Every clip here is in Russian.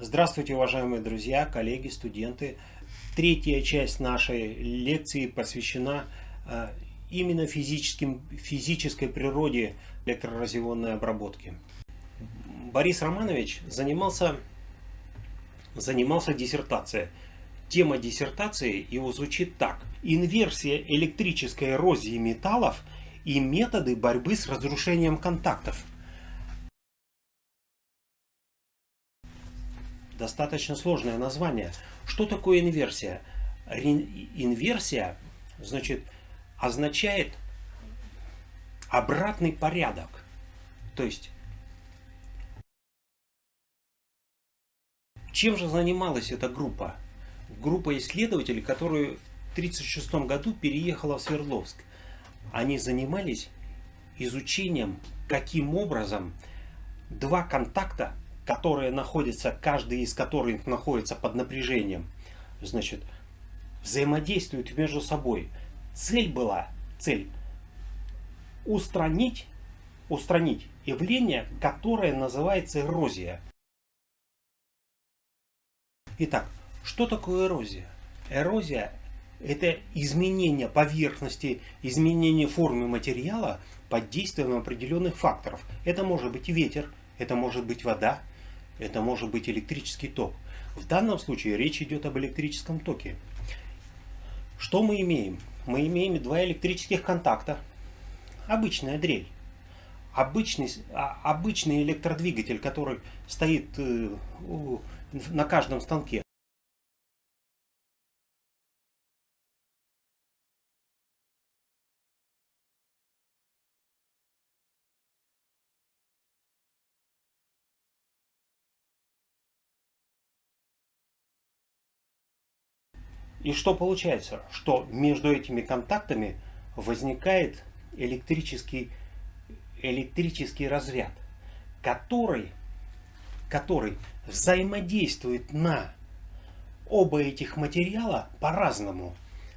Здравствуйте, уважаемые друзья, коллеги, студенты. Третья часть нашей лекции посвящена э, именно физическим, физической природе электроразъемной обработки. Борис Романович занимался, занимался диссертацией. Тема диссертации его звучит так. Инверсия электрической эрозии металлов и методы борьбы с разрушением контактов. Достаточно сложное название. Что такое инверсия? Инверсия, значит, означает обратный порядок. То есть, чем же занималась эта группа? Группа исследователей, которая в 1936 году переехала в Свердловск. Они занимались изучением, каким образом два контакта которые находятся, каждый из которых находится под напряжением, значит, взаимодействуют между собой. Цель была, цель, устранить, устранить явление, которое называется эрозия. Итак, что такое эрозия? Эрозия – это изменение поверхности, изменение формы материала под действием определенных факторов. Это может быть ветер, это может быть вода, это может быть электрический ток. В данном случае речь идет об электрическом токе. Что мы имеем? Мы имеем два электрических контакта. Обычная дрель. Обычный, а, обычный электродвигатель, который стоит э, на каждом станке. И что получается? Что между этими контактами возникает электрический, электрический разряд, который, который взаимодействует на оба этих материала по-разному.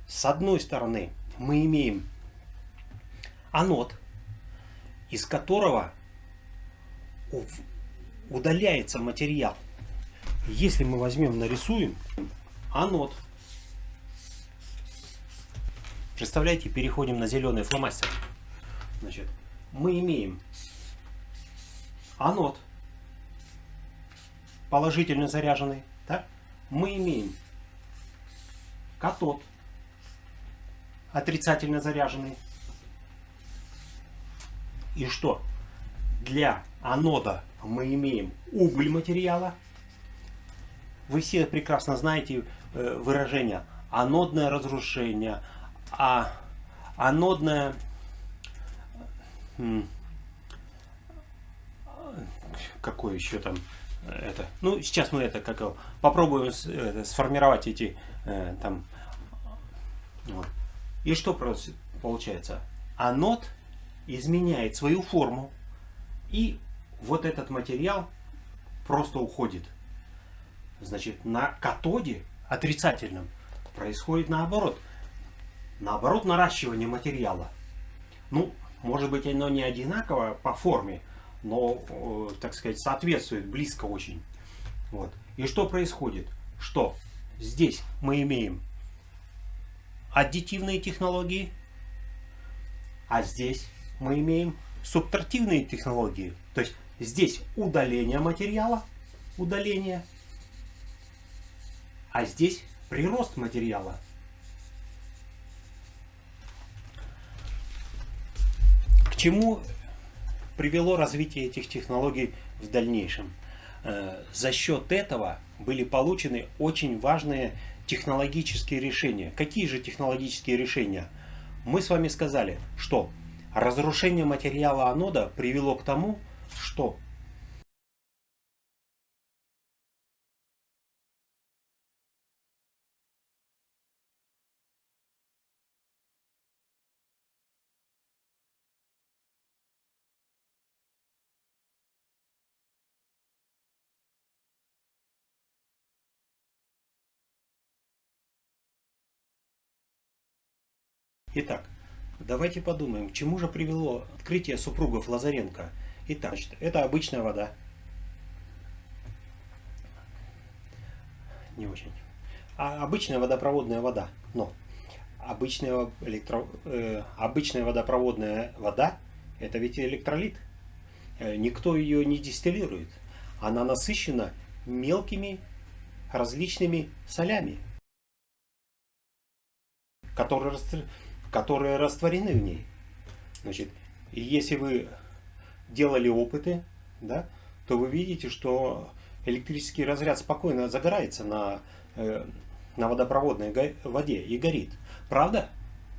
С одной стороны мы имеем анод, из которого удаляется материал. Если мы возьмем, нарисуем анод, Представляете, переходим на зеленый фломастер. Значит, мы имеем анод, положительно заряженный. Да? Мы имеем катод, отрицательно заряженный. И что? Для анода мы имеем уголь материала. Вы все прекрасно знаете э, выражение анодное разрушение, а анодная какое еще там это? Ну сейчас мы это как попробуем это, сформировать эти э, там вот. и что получается? Анод изменяет свою форму и вот этот материал просто уходит. Значит на катоде отрицательном происходит наоборот наоборот наращивание материала. Ну, может быть оно не одинаково по форме, но, э, так сказать, соответствует близко очень. Вот. И что происходит? Что здесь мы имеем аддитивные технологии, а здесь мы имеем субтрактивные технологии. То есть здесь удаление материала, удаление, а здесь прирост материала. Чему привело развитие этих технологий в дальнейшем? Э, за счет этого были получены очень важные технологические решения. Какие же технологические решения? Мы с вами сказали, что разрушение материала анода привело к тому, что Итак, давайте подумаем, к чему же привело открытие супругов Лазаренко. Итак, это обычная вода. не очень. А обычная водопроводная вода. Но обычная, электро, э, обычная водопроводная вода это ведь электролит. Э, никто ее не дистиллирует. Она насыщена мелкими различными солями, которые, которые растворены в ней. Значит, и если вы делали опыты, да, то вы видите, что электрический разряд спокойно загорается на, э, на водопроводной воде и горит. Правда?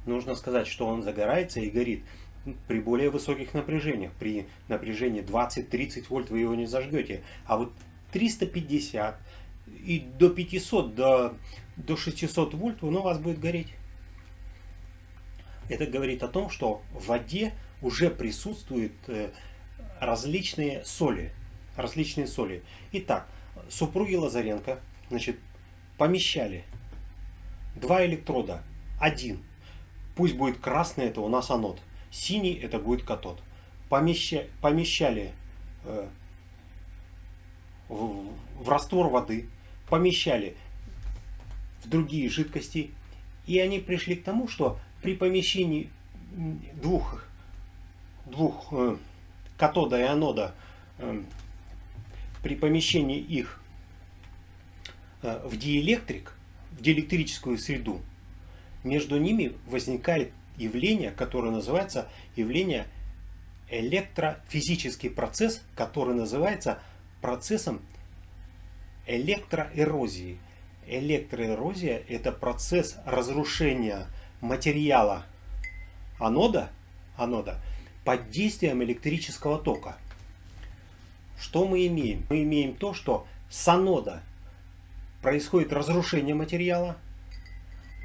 Нужно сказать, что он загорается и горит при более высоких напряжениях. При напряжении 20-30 вольт вы его не зажгете. А вот 350 и до 500, до, до 600 вольт он у вас будет гореть. Это говорит о том, что в воде уже присутствуют э, различные соли. Различные соли. Итак, супруги Лазаренко значит, помещали два электрода. Один. Пусть будет красный, это у нас анод. Синий это будет катод. Помеща, помещали э, в, в раствор воды, помещали в другие жидкости. И они пришли к тому, что при помещении двух, двух э, катода и анода, э, при помещении их э, в диэлектрик, в диэлектрическую среду, между ними возникает явление, которое называется явление электрофизический процесс, который называется процессом электроэрозии. Электроэрозия – это процесс разрушения материала анода, анода под действием электрического тока. Что мы имеем? Мы имеем то, что с анода происходит разрушение материала,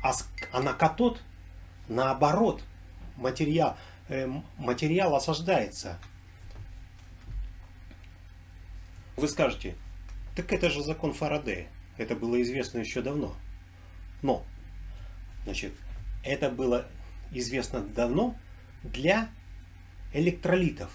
а, а на катод Наоборот, материал, э, материал осаждается. Вы скажете, так это же закон Фарадея. Это было известно еще давно. Но, значит, это было известно давно для электролитов.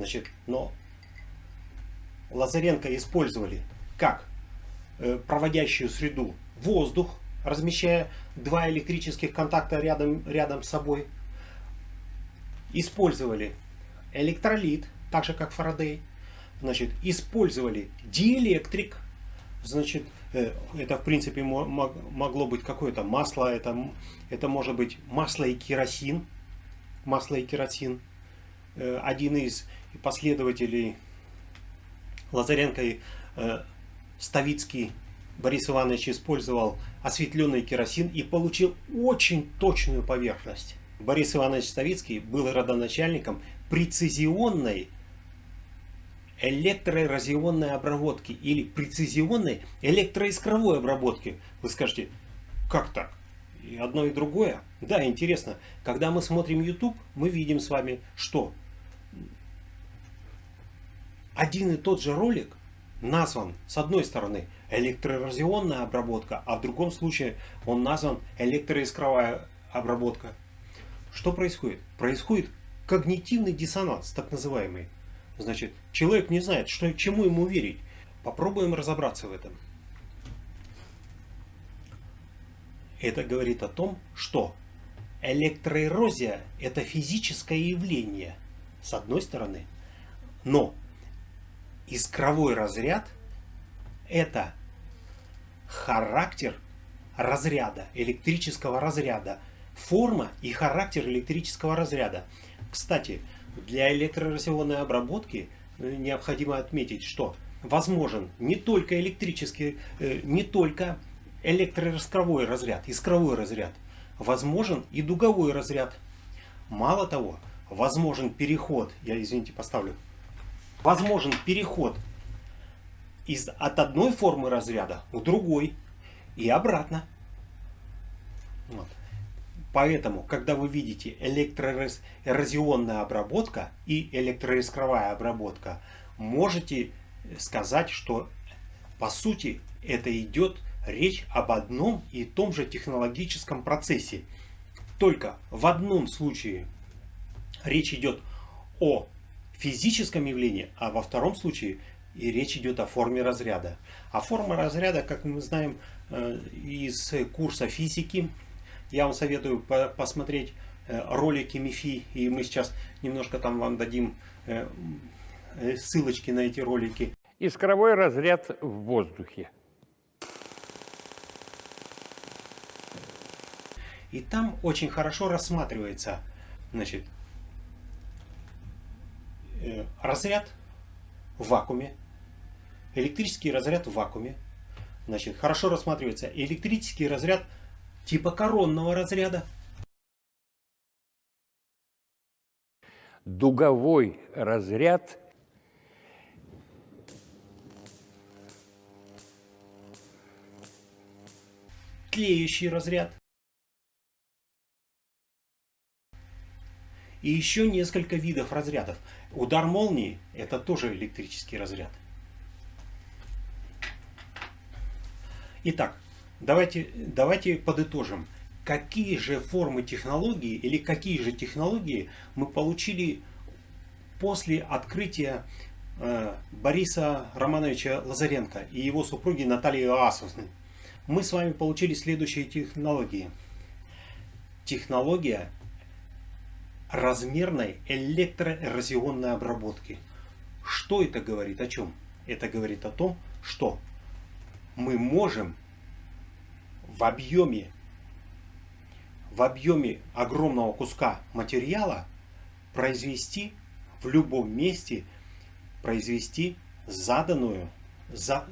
Значит, но Лазаренко использовали как э, проводящую среду воздух, размещая два электрических контакта рядом, рядом с собой. Использовали электролит, так же как Фарадей. Значит, использовали диэлектрик. Значит, э, это в принципе могло быть какое-то масло, это, это может быть масло и керосин. Масло и керосин. Э, один из последователей Лазаренко и э, Ставицкий Борис Иванович использовал осветленный керосин и получил очень точную поверхность. Борис Иванович Ставицкий был родоначальником прецизионной электроэразионной обработки или прецизионной электроискровой обработки. Вы скажете, как так? И одно и другое? Да, интересно. Когда мы смотрим YouTube, мы видим с вами, что один и тот же ролик назван с одной стороны электроэразионная обработка, а в другом случае он назван электроискровая обработка. Что происходит? Происходит когнитивный диссонанс, так называемый. Значит, человек не знает, что, чему ему верить. Попробуем разобраться в этом. Это говорит о том, что электроэрозия – это физическое явление, с одной стороны, но искровой разряд – это характер разряда, электрического разряда, форма и характер электрического разряда. Кстати, для электроразионной обработки э, необходимо отметить, что возможен не только электрический, э, не только электроискровой разряд, искровой разряд, возможен и дуговой разряд. Мало того, возможен переход, я извините поставлю, возможен переход из, от одной формы разряда к другой и обратно. Вот. Поэтому, когда вы видите электроэрозионная обработка и электроискровая обработка, можете сказать, что по сути это идет речь об одном и том же технологическом процессе. Только в одном случае речь идет о физическом явлении, а во втором случае и речь идет о форме разряда. А форма разряда, как мы знаем э, из курса физики, я вам советую посмотреть э, ролики МИФИ, и мы сейчас немножко там вам дадим э, ссылочки на эти ролики. Искровой разряд в воздухе. И там очень хорошо рассматривается значит, разряд в вакууме, электрический разряд в вакууме. Значит, хорошо рассматривается электрический разряд типа коронного разряда. Дуговой разряд тлеющий разряд. И еще несколько видов разрядов. Удар молнии – это тоже электрический разряд. Итак, давайте, давайте подытожим. Какие же формы технологии или какие же технологии мы получили после открытия э, Бориса Романовича Лазаренко и его супруги Натальи Иоасовны? Мы с вами получили следующие технологии. Технология размерной электроэрозионной обработки. Что это говорит? О чем? Это говорит о том, что мы можем в объеме в объеме огромного куска материала произвести в любом месте произвести заданную за,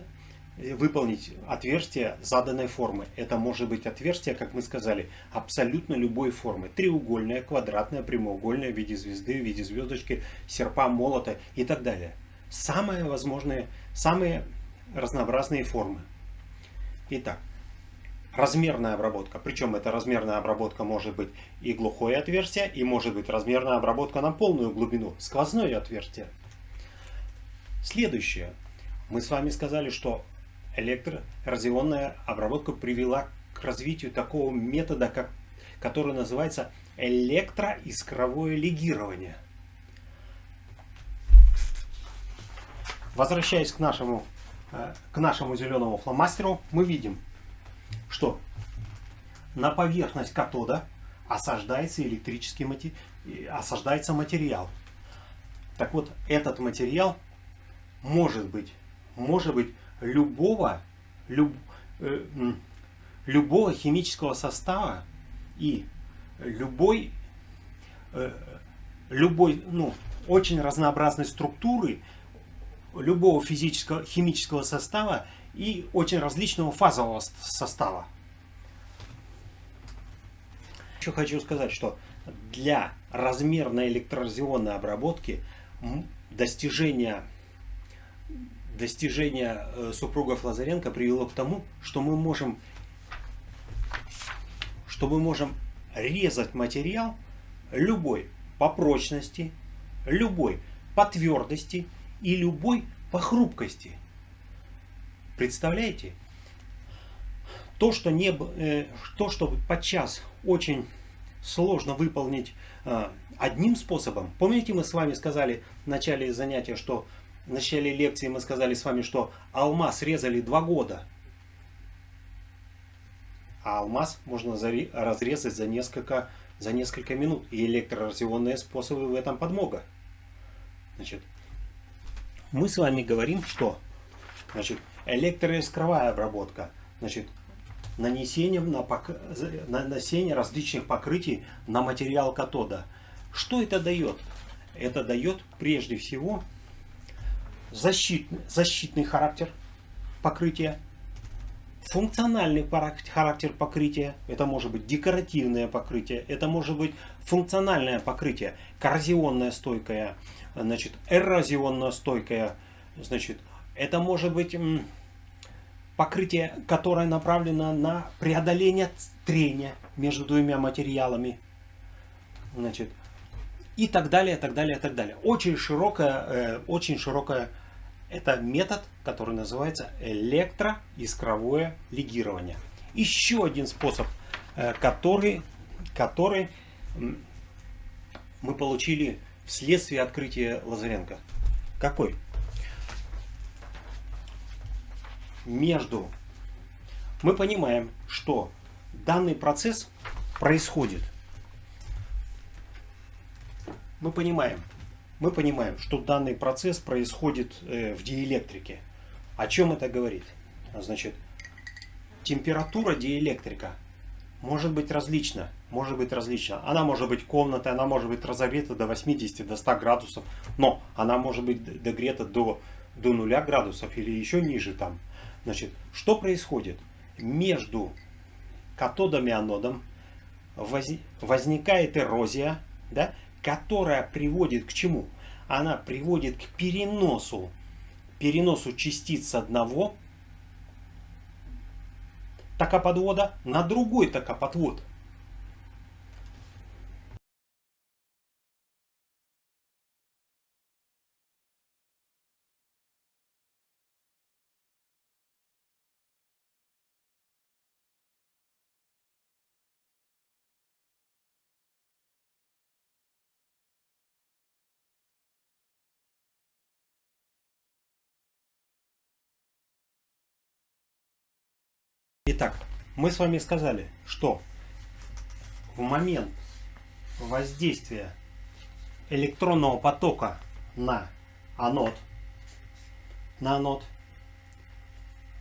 выполнить отверстие заданной формы. Это может быть отверстие, как мы сказали, абсолютно любой формы. Треугольное, квадратное, прямоугольное, в виде звезды, в виде звездочки, серпа, молота и так далее. Самые возможные, самые разнообразные формы. Итак, размерная обработка. Причем эта размерная обработка может быть и глухое отверстие, и может быть размерная обработка на полную глубину, сквозное отверстие. Следующее. Мы с вами сказали, что электроразионная обработка привела к развитию такого метода, как, который называется электроискровое легирование. Возвращаясь к нашему, э, к нашему зеленому фломастеру, мы видим, что на поверхность катода осаждается электрический матери... осаждается материал. Так вот, этот материал может быть, может быть любого, люб, э, любого химического состава и любой, э, любой ну, очень разнообразной структуры, любого физического, химического состава и очень различного фазового состава. Еще хочу сказать, что для размерной электроразионной обработки достижения достижение э, супругов Лазаренко привело к тому, что мы можем, что мы можем резать материал любой по прочности, любой по твердости и любой по хрупкости. Представляете? То, что, не, э, то, что подчас очень сложно выполнить э, одним способом. Помните, мы с вами сказали в начале занятия, что в начале лекции мы сказали с вами, что алмаз резали два года. А алмаз можно разрезать за несколько, за несколько минут. И электроразионные способы в этом подмога. Значит, мы с вами говорим, что значит, электроискровая обработка. Значит, нанесением на пок... нанесение различных покрытий на материал катода. Что это дает? Это дает прежде всего защитный, защитный характер покрытия, функциональный характер покрытия, это может быть декоративное покрытие, это может быть функциональное покрытие, коррозионное стойкое, значит, эрозионно стойкое, значит, это может быть покрытие, которое направлено на преодоление трения между двумя материалами, значит, и так далее, так далее, так далее. Очень широкая, э, очень широкая это метод, который называется электроискровое легирование. Еще один способ, э, который, который мы получили вследствие открытия Лазаренко. Какой? Между... Мы понимаем, что данный процесс происходит. Мы понимаем, мы понимаем, что данный процесс происходит э, в диэлектрике. О чем это говорит? Значит, температура диэлектрика может быть различна. Может быть различна. Она может быть комнатой, она может быть разогрета до 80, до 100 градусов. Но она может быть догрета до, до 0 градусов или еще ниже там. Значит, что происходит? Между катодом и анодом возникает эрозия, да, которая приводит к чему? Она приводит к переносу, переносу частиц одного токоподвода на другой токоподвод. Итак, мы с вами сказали, что в момент воздействия электронного потока на анод, на анод,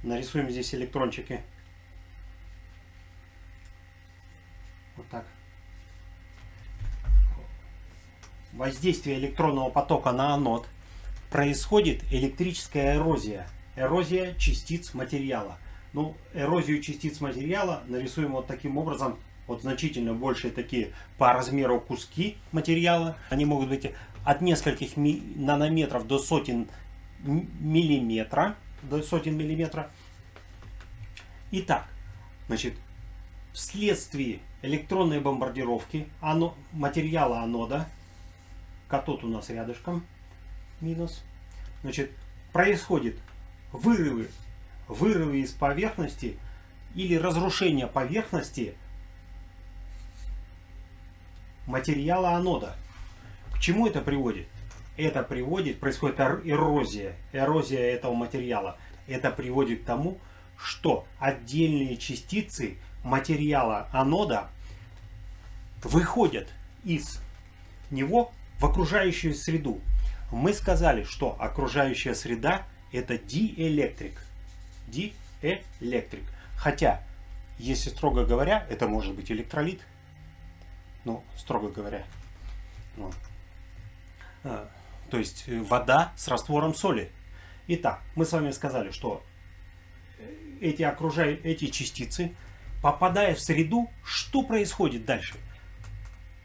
нарисуем здесь электрончики, вот так, воздействие электронного потока на анод. Происходит электрическая эрозия, эрозия частиц материала. Ну, эрозию частиц материала нарисуем вот таким образом. Вот значительно большие такие по размеру куски материала. Они могут быть от нескольких нанометров до сотен миллиметра. До сотен миллиметра. Итак, значит, вследствие электронной бомбардировки оно, материала анода, катод у нас рядышком, минус, значит, происходит вырывы вырывы из поверхности или разрушение поверхности материала анода. К чему это приводит? Это приводит, происходит эрозия, эрозия этого материала. Это приводит к тому, что отдельные частицы материала анода выходят из него в окружающую среду. Мы сказали, что окружающая среда это диэлектрик диэлектрик. Хотя, если строго говоря, это может быть электролит. Ну, строго говоря. Ну, а, то есть э, вода с раствором соли. Итак, мы с вами сказали, что э, эти, окружающие, эти частицы, попадая в среду, что происходит дальше?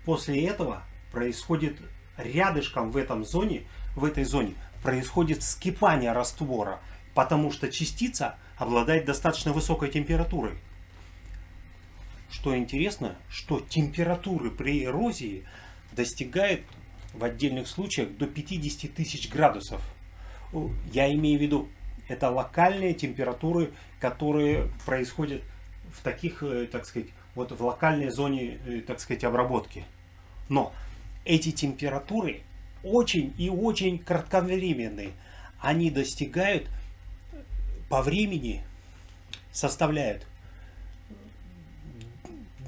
После этого происходит рядышком в этом зоне, в этой зоне происходит вскипание раствора потому что частица обладает достаточно высокой температурой. Что интересно, что температуры при эрозии достигают в отдельных случаях до 50 тысяч градусов. Я имею в виду, это локальные температуры, которые происходят в таких, э, так сказать, вот в локальной зоне, э, так сказать, обработки. Но эти температуры очень и очень кратковременные. Они достигают по времени составляют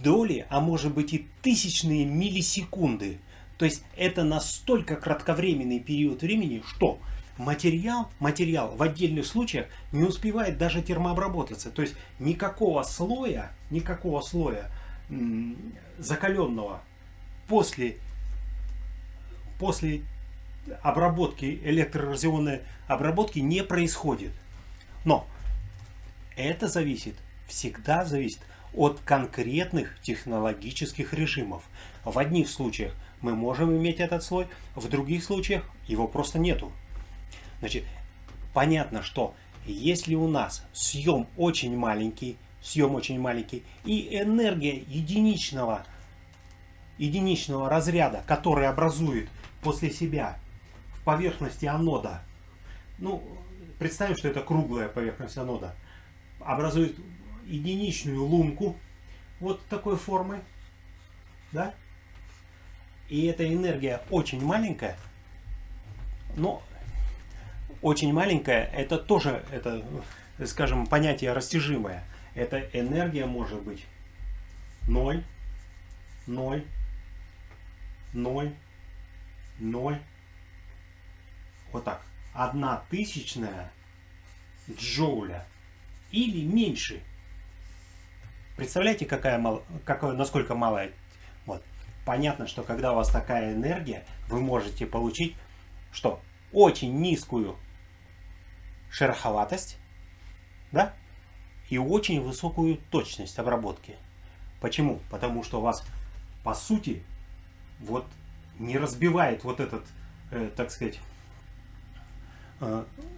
доли, а может быть и тысячные миллисекунды. То есть это настолько кратковременный период времени, что материал, материал в отдельных случаях не успевает даже термообработаться. То есть никакого слоя, никакого слоя закаленного после, после обработки, электроразионной обработки не происходит. Но это зависит, всегда зависит от конкретных технологических режимов. В одних случаях мы можем иметь этот слой, в других случаях его просто нету. Значит, понятно, что если у нас съем очень маленький, съем очень маленький, и энергия единичного, единичного разряда, который образует после себя в поверхности анода, ну, представим, что это круглая поверхность анода, образует единичную лунку вот такой формы, да, и эта энергия очень маленькая, но очень маленькая, это тоже, это, скажем, понятие растяжимое. Эта энергия может быть 0, 0, 0, 0, вот так, одна тысячная джоуля или меньше. Представляете, какая мал, какое, насколько малая? Вот. Понятно, что когда у вас такая энергия, вы можете получить что? Очень низкую шероховатость, да? И очень высокую точность обработки. Почему? Потому что у вас, по сути, вот не разбивает вот этот, э, так сказать,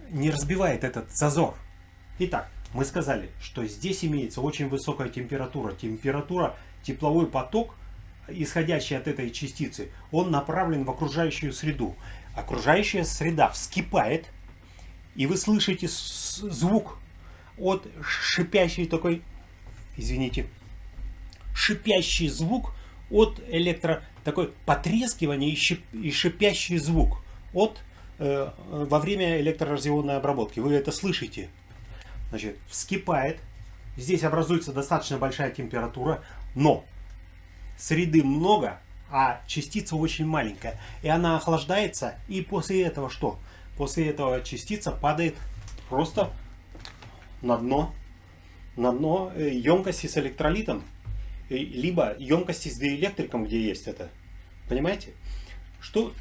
не разбивает этот зазор. Итак, мы сказали, что здесь имеется очень высокая температура. Температура, тепловой поток, исходящий от этой частицы, он направлен в окружающую среду. Окружающая среда вскипает, и вы слышите звук от шипящий такой, извините, шипящий звук от электро, такой потрескивание и, шип, и шипящий звук от, э, во время электроразионной обработки. Вы это слышите. Значит, вскипает. Здесь образуется достаточно большая температура, но среды много, а частица очень маленькая. И она охлаждается, и после этого что? После этого частица падает просто на дно, на дно емкости с электролитом, либо емкости с диэлектриком, где есть это. Понимаете? Что,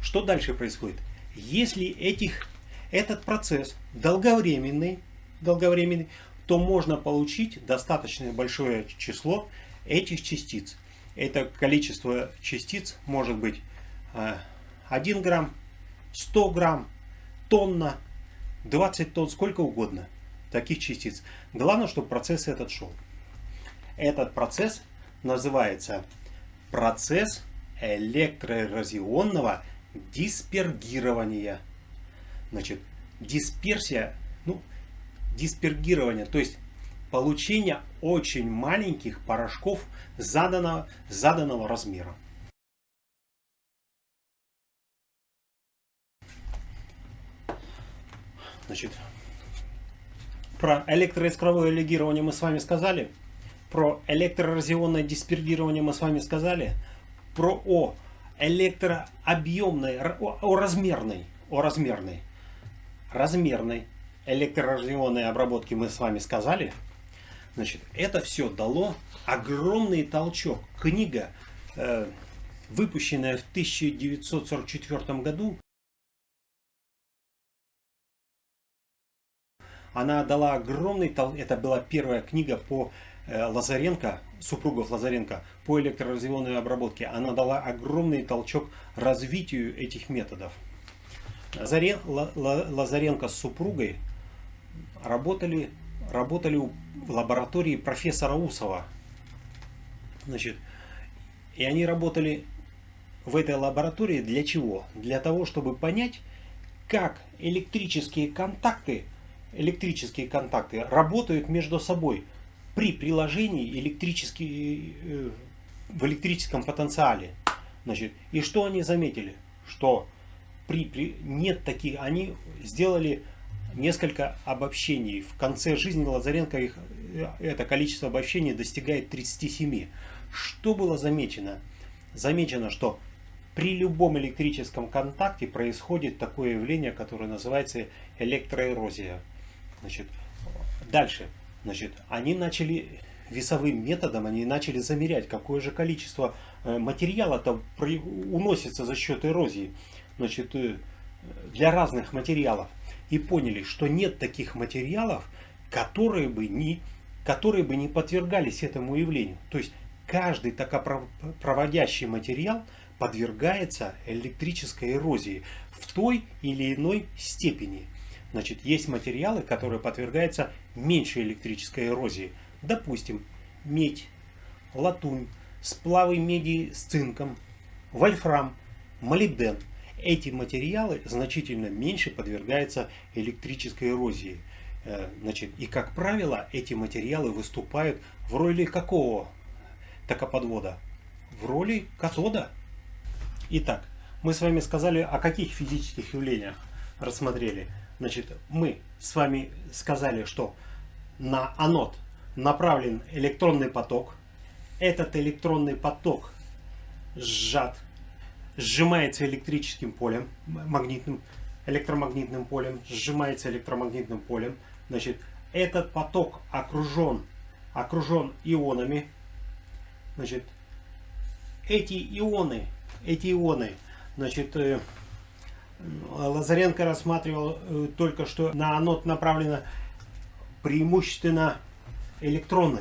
что дальше происходит? Если этих, этот процесс долговременный, долговременный, то можно получить достаточно большое число этих частиц. Это количество частиц может быть 1 э, грамм, 100 грамм, тонна, 20 тонн, сколько угодно таких частиц. Главное, чтобы процесс этот шел. Этот процесс называется процесс электроэразионного диспергирования. Значит, дисперсия, ну, диспергирование, то есть получение очень маленьких порошков заданного, заданного размера. Значит, про электроискровое легирование мы с вами сказали. Про электроразионное диспергирование мы с вами сказали. Про о электрообъемной, о, размерной, о размерной, размерной электроразионной обработке мы с вами сказали. Значит, это все дало огромный толчок. Книга, э, выпущенная в 1944 году, Она дала огромный, это была первая книга по Лазаренко, супругов Лазаренко, по электроразионной обработке. Она дала огромный толчок развитию этих методов. Лазаренко с супругой работали, работали в лаборатории профессора Усова. Значит, и они работали в этой лаборатории для чего? Для того, чтобы понять, как электрические контакты электрические контакты работают между собой при приложении электрический, э, в электрическом потенциале. Значит, и что они заметили? Что при, при, нет таких, они сделали несколько обобщений. В конце жизни Лазаренко их, э, это количество обобщений достигает 37. Что было замечено? Замечено, что при любом электрическом контакте происходит такое явление, которое называется электроэрозия. Значит, дальше. Значит, они начали весовым методом, они начали замерять, какое же количество э, материала-то уносится за счет эрозии. значит, э, для разных материалов и поняли, что нет таких материалов, которые бы не, которые бы не подвергались этому явлению. То есть каждый токопроводящий материал подвергается электрической эрозии в той или иной степени. Значит, есть материалы, которые подвергаются меньшей электрической эрозии. Допустим, медь, латунь, сплавы меди с цинком, вольфрам, молибден. Эти материалы значительно меньше подвергаются электрической эрозии. Э, значит, и как правило, эти материалы выступают в роли какого токоподвода? В роли катода. Итак, мы с вами сказали, о каких физических явлениях рассмотрели. Значит, мы с вами сказали, что на анод направлен электронный поток. Этот электронный поток сжат, сжимается электрическим полем, магнитным, электромагнитным полем, сжимается электромагнитным полем. Значит, этот поток окружен, окружен ионами. Значит, эти ионы, эти ионы, значит, э, Лазаренко рассматривал э, только что на анод направлено преимущественно электроны.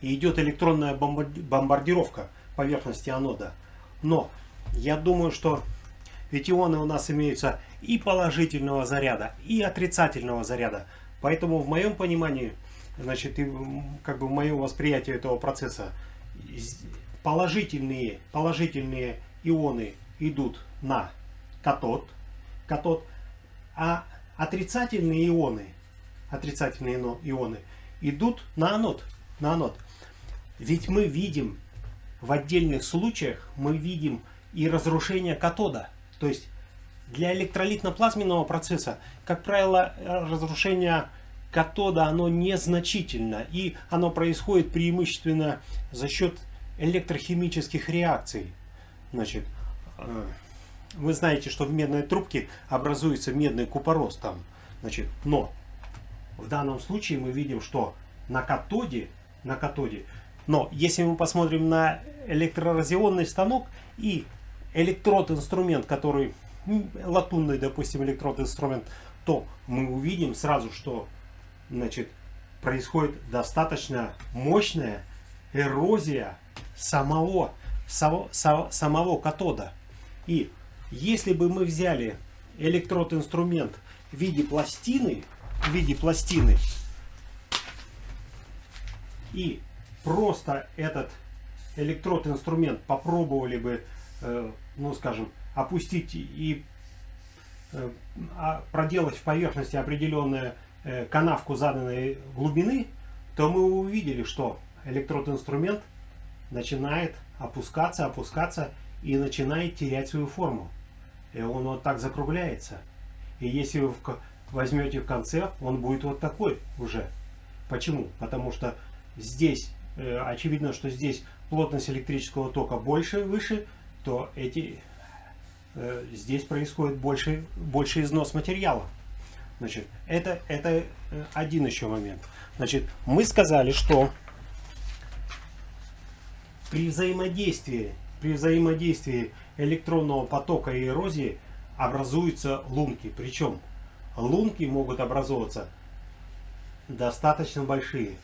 И идет электронная бомбардировка поверхности анода. Но я думаю, что ведь ионы у нас имеются и положительного заряда, и отрицательного заряда. Поэтому в моем понимании, значит, и как бы в моем восприятии этого процесса, положительные, положительные ионы идут на катод, катод, а отрицательные ионы, отрицательные ионы идут на анод, на анод. Ведь мы видим в отдельных случаях, мы видим и разрушение катода. То есть для электролитно-плазменного процесса, как правило, разрушение катода оно незначительно и оно происходит преимущественно за счет электрохимических реакций. Значит, э, вы знаете, что в медной трубке образуется медный купорос там. Значит, но в данном случае мы видим, что на катоде, на катоде, но если мы посмотрим на электроразионный станок и электрод-инструмент, который латунный, допустим, электрод-инструмент, то мы увидим сразу, что значит, происходит достаточно мощная эрозия самого, самого, самого катода. И если бы мы взяли электрод-инструмент в виде пластины, в виде пластины, и просто этот электрод-инструмент попробовали бы, э, ну скажем, опустить и э, а, проделать в поверхности определенную э, канавку заданной глубины, то мы увидели, что электрод-инструмент начинает опускаться, опускаться и начинает терять свою форму. И он вот так закругляется. И если вы возьмете в конце, он будет вот такой уже. Почему? Потому что здесь, э, очевидно, что здесь плотность электрического тока больше, выше, то эти, э, здесь происходит больше, больше износ материала. Значит, это, это э, один еще момент. Значит, мы сказали, что при взаимодействии, при взаимодействии электронного потока и эрозии образуются лунки. Причем лунки могут образовываться достаточно большие.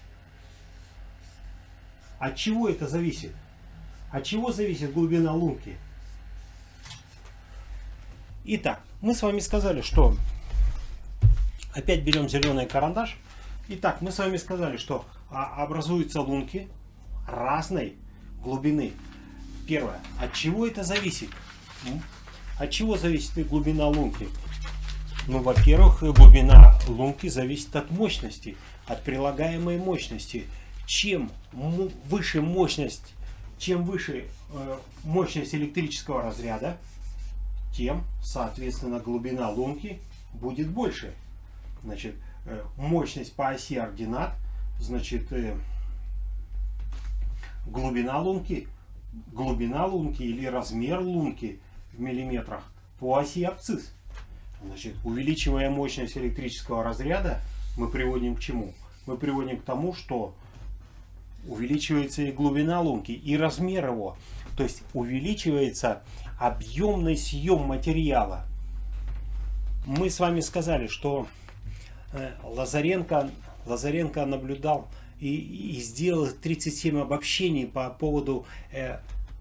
От чего это зависит? От чего зависит глубина лунки? Итак, мы с вами сказали, что опять берем зеленый карандаш. Итак, мы с вами сказали, что а, образуются лунки разной глубины. Первое. От чего это зависит? От чего зависит глубина лунки? Ну, во-первых, глубина лунки зависит от мощности, от прилагаемой мощности. Чем выше мощность, чем выше э, мощность электрического разряда, тем, соответственно, глубина лунки будет больше. Значит, э, мощность по оси ординат, значит, э, глубина лунки, глубина лунки или размер лунки в миллиметрах по оси абсцисс. Значит, увеличивая мощность электрического разряда, мы приводим к чему? Мы приводим к тому, что увеличивается и глубина лунки, и размер его. То есть увеличивается объемный съем материала. мы с вами сказали, что э, Лазаренко, Лазаренко наблюдал и, и сделал 37 обобщений по поводу э,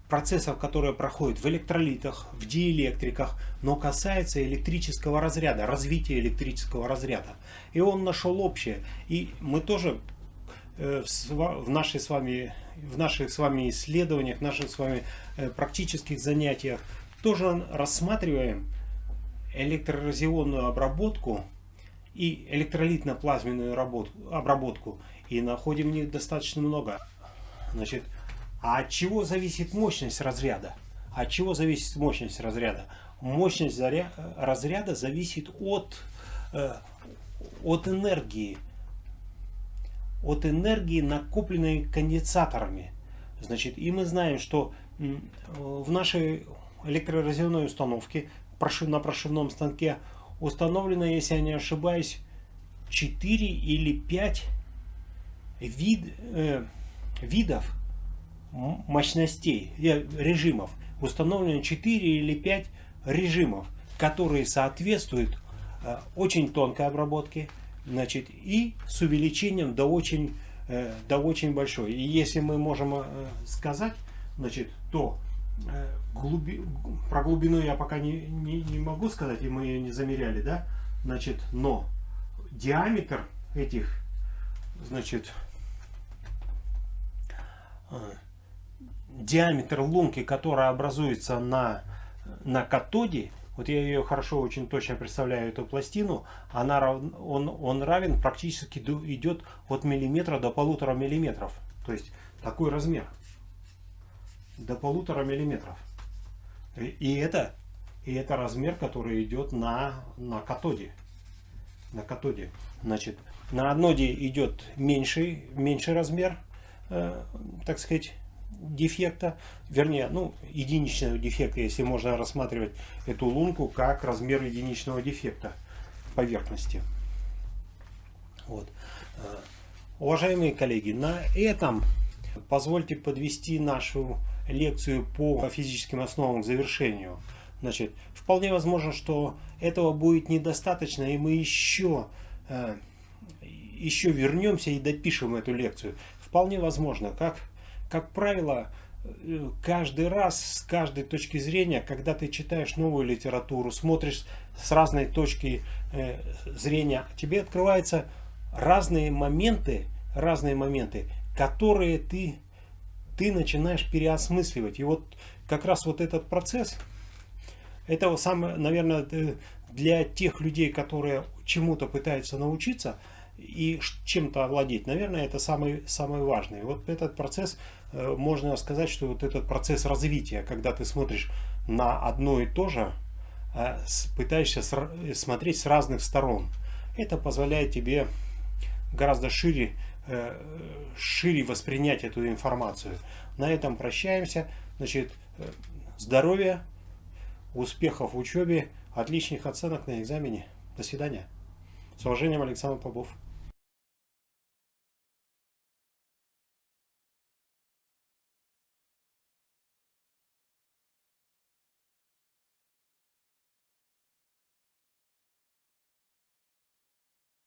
процессов, которые проходят в электролитах, в диэлектриках, но касается электрического разряда, развития электрического разряда. И он нашел общее. И мы тоже э, в, нашей с вами, в наших с вами исследованиях, в наших с вами э, практических занятиях тоже рассматриваем электроразионную обработку и электролитно-плазменную обработку и находим них достаточно много. Значит, а от чего зависит мощность разряда? От чего зависит мощность разряда? Мощность разряда зависит от, э, от энергии. От энергии, накопленной конденсаторами. Значит, и мы знаем, что в нашей электроразъемной установке на прошивном станке установлено, если я не ошибаюсь, 4 или 5 вид, э, видов мощностей, э, режимов. Установлено 4 или 5 режимов, которые соответствуют э, очень тонкой обработке значит, и с увеличением до очень, э, до очень большой. И если мы можем э, сказать, значит, то э, глуби, про глубину я пока не, не, не могу сказать, и мы ее не замеряли, да, значит, но диаметр этих, значит, диаметр лунки, которая образуется на, на катоде, вот я ее хорошо, очень точно представляю, эту пластину, она, он, он равен практически идет от миллиметра до полутора миллиметров. То есть такой размер. До полутора миллиметров. И это, и это размер, который идет на, на катоде. На катоде. Значит, на аноде идет меньший, меньший размер, э, так сказать, дефекта, вернее, ну, единичного дефекта, если можно рассматривать эту лунку как размер единичного дефекта поверхности. Вот. Э, уважаемые коллеги, на этом позвольте подвести нашу лекцию по физическим основам к завершению. Значит, вполне возможно, что этого будет недостаточно, и мы еще, э, еще вернемся и допишем эту лекцию. Вполне возможно, как как правило, э, каждый раз, с каждой точки зрения, когда ты читаешь новую литературу, смотришь с разной точки э, зрения, тебе открываются разные моменты, разные моменты, которые ты, ты начинаешь переосмысливать. И вот как раз вот этот процесс, это самое, наверное, для тех людей, которые чему-то пытаются научиться и чем-то овладеть, наверное, это самый, самый важный. Вот этот процесс Э, можно сказать, что вот этот процесс развития, когда ты смотришь на одно и то же, э, пытаешься смотреть с разных сторон. Это позволяет тебе гораздо шире, э, шире воспринять эту информацию. На этом прощаемся. Значит, здоровья, успехов в учебе, отличных оценок на экзамене. До свидания. С уважением, Александр Попов.